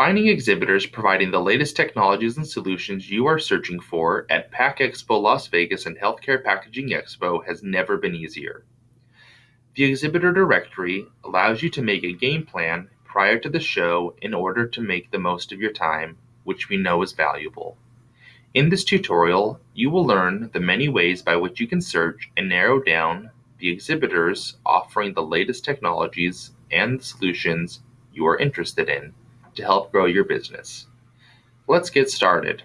Finding exhibitors providing the latest technologies and solutions you are searching for at PACK EXPO Las Vegas and Healthcare Packaging Expo has never been easier. The exhibitor directory allows you to make a game plan prior to the show in order to make the most of your time, which we know is valuable. In this tutorial, you will learn the many ways by which you can search and narrow down the exhibitors offering the latest technologies and solutions you are interested in to help grow your business. Let's get started.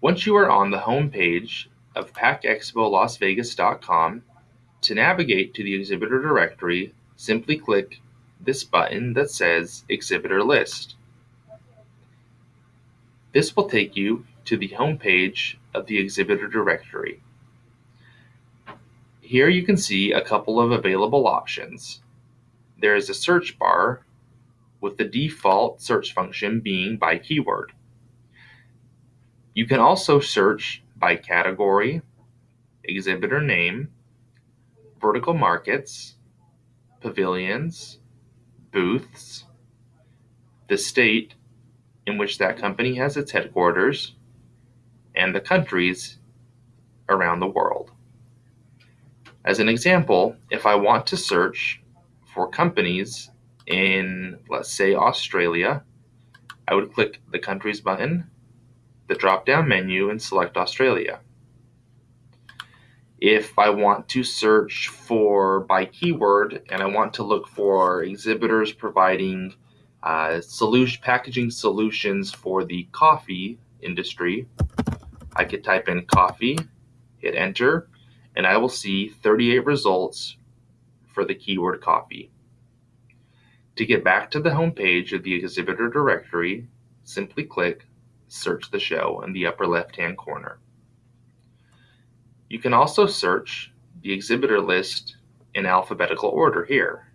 Once you are on the home page of packexpolasvegas.com, to navigate to the exhibitor directory, simply click this button that says Exhibitor List. This will take you to the home page of the exhibitor directory. Here you can see a couple of available options. There is a search bar with the default search function being by keyword. You can also search by category, exhibitor name, vertical markets, pavilions, booths, the state in which that company has its headquarters, and the countries around the world. As an example, if I want to search for companies in, let's say, Australia, I would click the countries button, the drop down menu, and select Australia. If I want to search for by keyword and I want to look for exhibitors providing uh, solution, packaging solutions for the coffee industry, I could type in coffee, hit enter, and I will see 38 results for the keyword coffee. To get back to the home page of the exhibitor directory, simply click Search the Show in the upper left-hand corner. You can also search the exhibitor list in alphabetical order here.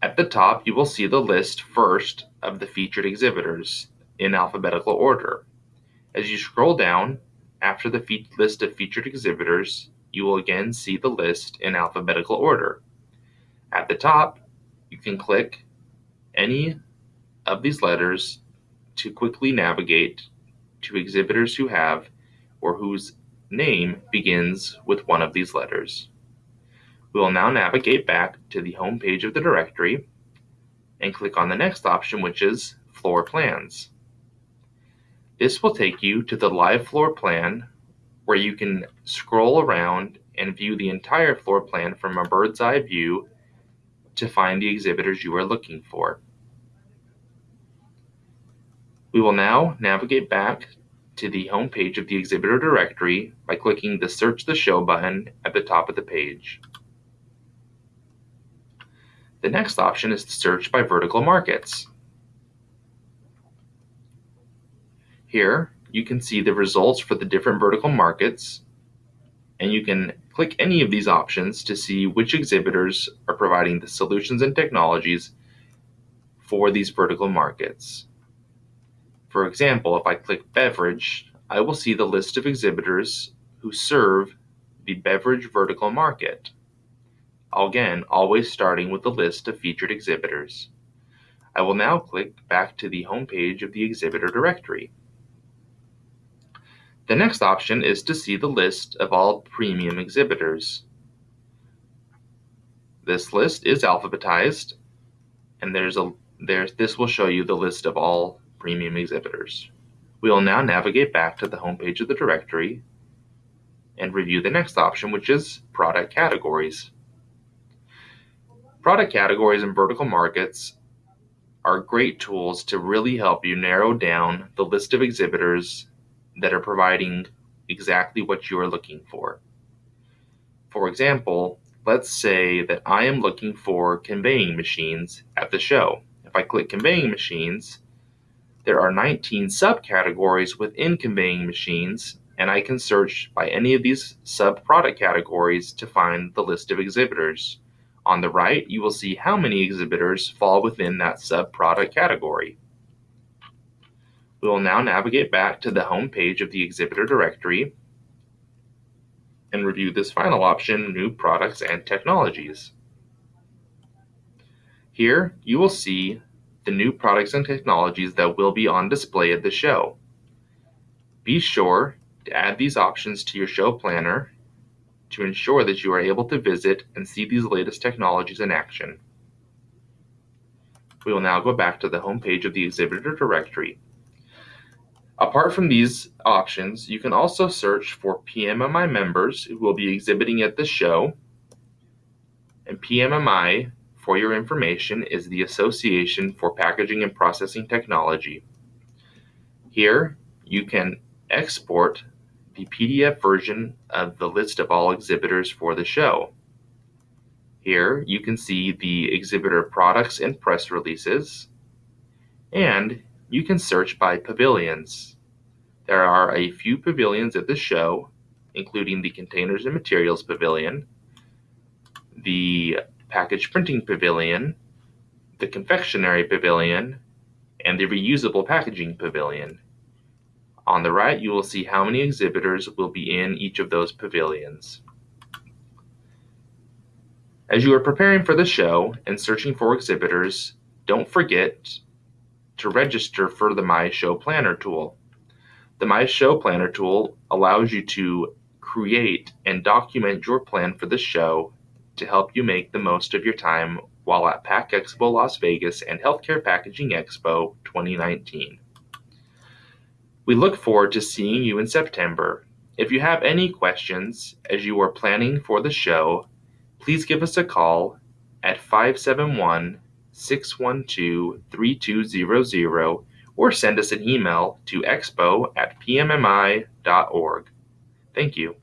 At the top, you will see the list first of the featured exhibitors in alphabetical order. As you scroll down, after the list of featured exhibitors, you will again see the list in alphabetical order. At the top, you can click any of these letters to quickly navigate to exhibitors who have or whose name begins with one of these letters. We will now navigate back to the home page of the directory and click on the next option, which is Floor Plans. This will take you to the live floor plan where you can scroll around and view the entire floor plan from a bird's eye view to find the exhibitors you are looking for. We will now navigate back to the home page of the exhibitor directory by clicking the Search the Show button at the top of the page. The next option is to search by vertical markets. Here, you can see the results for the different vertical markets, and you can click any of these options to see which exhibitors are providing the solutions and technologies for these vertical markets. For example, if I click beverage, I will see the list of exhibitors who serve the beverage vertical market. Again, always starting with the list of featured exhibitors. I will now click back to the home page of the exhibitor directory. The next option is to see the list of all premium exhibitors. This list is alphabetized, and there's a there, this will show you the list of all premium exhibitors. We will now navigate back to the home page of the directory and review the next option, which is product categories. Product categories and vertical markets are great tools to really help you narrow down the list of exhibitors that are providing exactly what you are looking for. For example, let's say that I am looking for conveying machines at the show. If I click conveying machines, there are 19 subcategories within conveying machines, and I can search by any of these sub-product categories to find the list of exhibitors. On the right, you will see how many exhibitors fall within that sub-product category. We will now navigate back to the home page of the exhibitor directory and review this final option, New Products and Technologies. Here you will see the new products and technologies that will be on display at the show. Be sure to add these options to your show planner to ensure that you are able to visit and see these latest technologies in action. We will now go back to the home page of the exhibitor directory. Apart from these options, you can also search for PMMI members who will be exhibiting at the show. And PMMI, for your information, is the Association for Packaging and Processing Technology. Here, you can export the PDF version of the list of all exhibitors for the show. Here you can see the exhibitor products and press releases, and you can search by pavilions. There are a few pavilions at the show, including the Containers and Materials Pavilion, the Package Printing Pavilion, the Confectionery Pavilion, and the Reusable Packaging Pavilion. On the right, you will see how many exhibitors will be in each of those pavilions. As you are preparing for the show and searching for exhibitors, don't forget to register for the My Show Planner tool. The My Show Planner tool allows you to create and document your plan for the show to help you make the most of your time while at Pack Expo Las Vegas and Healthcare Packaging Expo 2019. We look forward to seeing you in September. If you have any questions as you are planning for the show, please give us a call at 571 612 3200 or send us an email to expo at pmmi.org. Thank you.